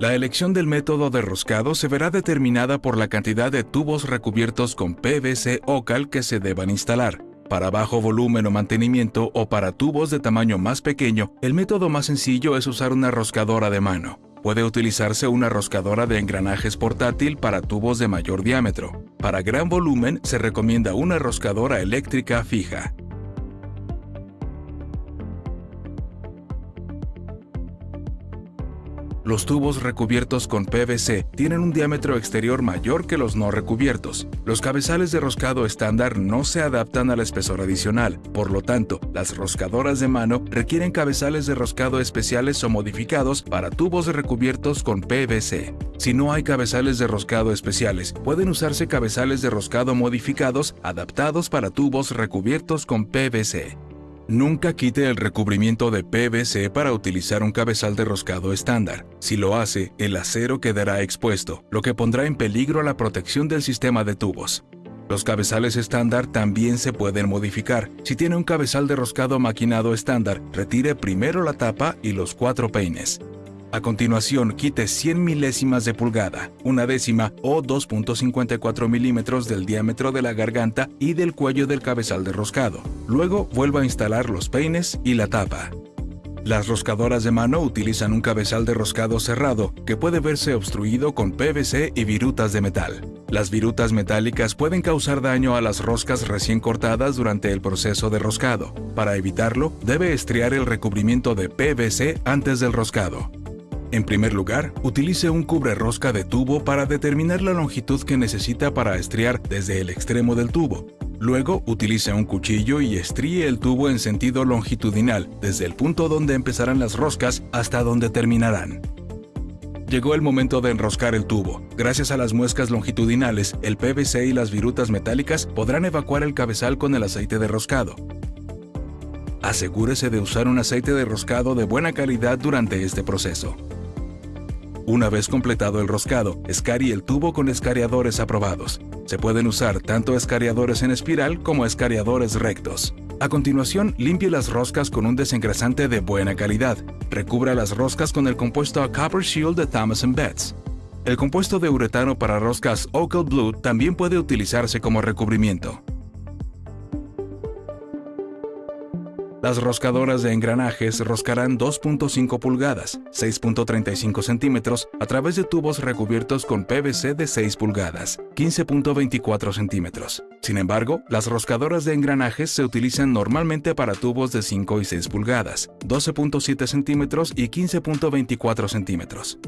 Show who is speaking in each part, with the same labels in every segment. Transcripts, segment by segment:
Speaker 1: La elección del método de roscado se verá determinada por la cantidad de tubos recubiertos con PVC OCAL que se deban instalar. Para bajo volumen o mantenimiento o para tubos de tamaño más pequeño, el método más sencillo es usar una roscadora de mano. Puede utilizarse una roscadora de engranajes portátil para tubos de mayor diámetro. Para gran volumen se recomienda una roscadora eléctrica fija. Los tubos recubiertos con PVC tienen un diámetro exterior mayor que los no recubiertos. Los cabezales de roscado estándar no se adaptan al espesor adicional, por lo tanto, las roscadoras de mano requieren cabezales de roscado especiales o modificados para tubos recubiertos con PVC. Si no hay cabezales de roscado especiales, pueden usarse cabezales de roscado modificados adaptados para tubos recubiertos con PVC. Nunca quite el recubrimiento de PVC para utilizar un cabezal de roscado estándar. Si lo hace, el acero quedará expuesto, lo que pondrá en peligro la protección del sistema de tubos. Los cabezales estándar también se pueden modificar. Si tiene un cabezal de roscado maquinado estándar, retire primero la tapa y los cuatro peines. A continuación, quite 100 milésimas de pulgada, una décima o 2.54 milímetros del diámetro de la garganta y del cuello del cabezal de roscado. Luego, vuelva a instalar los peines y la tapa. Las roscadoras de mano utilizan un cabezal de roscado cerrado que puede verse obstruido con PVC y virutas de metal. Las virutas metálicas pueden causar daño a las roscas recién cortadas durante el proceso de roscado. Para evitarlo, debe estriar el recubrimiento de PVC antes del roscado. En primer lugar, utilice un cubre rosca de tubo para determinar la longitud que necesita para estriar desde el extremo del tubo. Luego, utilice un cuchillo y estríe el tubo en sentido longitudinal, desde el punto donde empezarán las roscas hasta donde terminarán. Llegó el momento de enroscar el tubo. Gracias a las muescas longitudinales, el PVC y las virutas metálicas podrán evacuar el cabezal con el aceite de roscado. Asegúrese de usar un aceite de roscado de buena calidad durante este proceso. Una vez completado el roscado, escarie el tubo con escariadores aprobados. Se pueden usar tanto escariadores en espiral como escariadores rectos. A continuación, limpie las roscas con un desengrasante de buena calidad. Recubra las roscas con el compuesto Copper Shield de Thomas Betts. El compuesto de uretano para roscas Ocal Blue también puede utilizarse como recubrimiento. Las roscadoras de engranajes roscarán 2.5 pulgadas, 6.35 centímetros, a través de tubos recubiertos con PVC de 6 pulgadas, 15.24 centímetros. Sin embargo, las roscadoras de engranajes se utilizan normalmente para tubos de 5 y 6 pulgadas, 12.7 centímetros y 15.24 centímetros.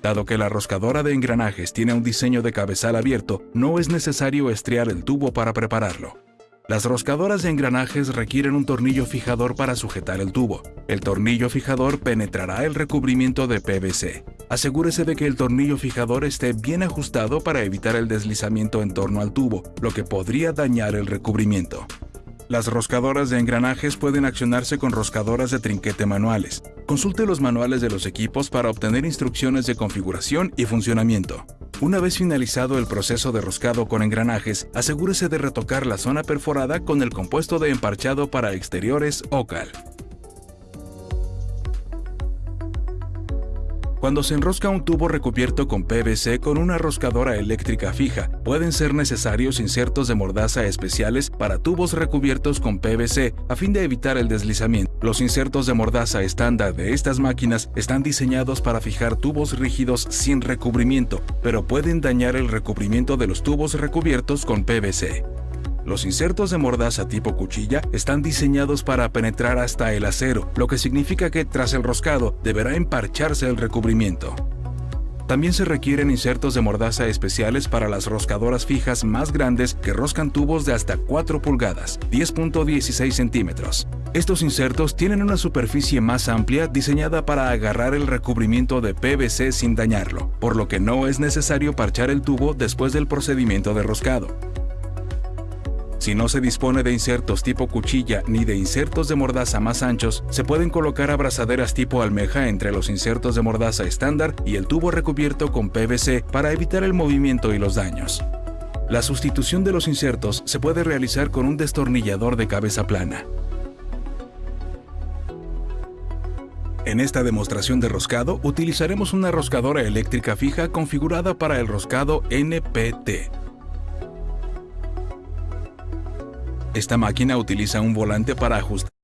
Speaker 1: Dado que la roscadora de engranajes tiene un diseño de cabezal abierto, no es necesario estriar el tubo para prepararlo. Las roscadoras de engranajes requieren un tornillo fijador para sujetar el tubo. El tornillo fijador penetrará el recubrimiento de PVC. Asegúrese de que el tornillo fijador esté bien ajustado para evitar el deslizamiento en torno al tubo, lo que podría dañar el recubrimiento. Las roscadoras de engranajes pueden accionarse con roscadoras de trinquete manuales. Consulte los manuales de los equipos para obtener instrucciones de configuración y funcionamiento. Una vez finalizado el proceso de roscado con engranajes, asegúrese de retocar la zona perforada con el compuesto de emparchado para exteriores OCAL. Cuando se enrosca un tubo recubierto con PVC con una roscadora eléctrica fija, pueden ser necesarios insertos de mordaza especiales para tubos recubiertos con PVC a fin de evitar el deslizamiento. Los insertos de mordaza estándar de estas máquinas están diseñados para fijar tubos rígidos sin recubrimiento, pero pueden dañar el recubrimiento de los tubos recubiertos con PVC. Los insertos de mordaza tipo cuchilla están diseñados para penetrar hasta el acero, lo que significa que tras el roscado deberá emparcharse el recubrimiento. También se requieren insertos de mordaza especiales para las roscadoras fijas más grandes que roscan tubos de hasta 4 pulgadas, 10.16 centímetros. Estos insertos tienen una superficie más amplia diseñada para agarrar el recubrimiento de PVC sin dañarlo, por lo que no es necesario parchar el tubo después del procedimiento de roscado. Si no se dispone de insertos tipo cuchilla ni de insertos de mordaza más anchos, se pueden colocar abrazaderas tipo almeja entre los insertos de mordaza estándar y el tubo recubierto con PVC para evitar el movimiento y los daños. La sustitución de los insertos se puede realizar con un destornillador de cabeza plana. En esta demostración de roscado utilizaremos una roscadora eléctrica fija configurada para el roscado NPT. Esta máquina utiliza un volante para ajustar